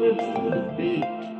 with the beat.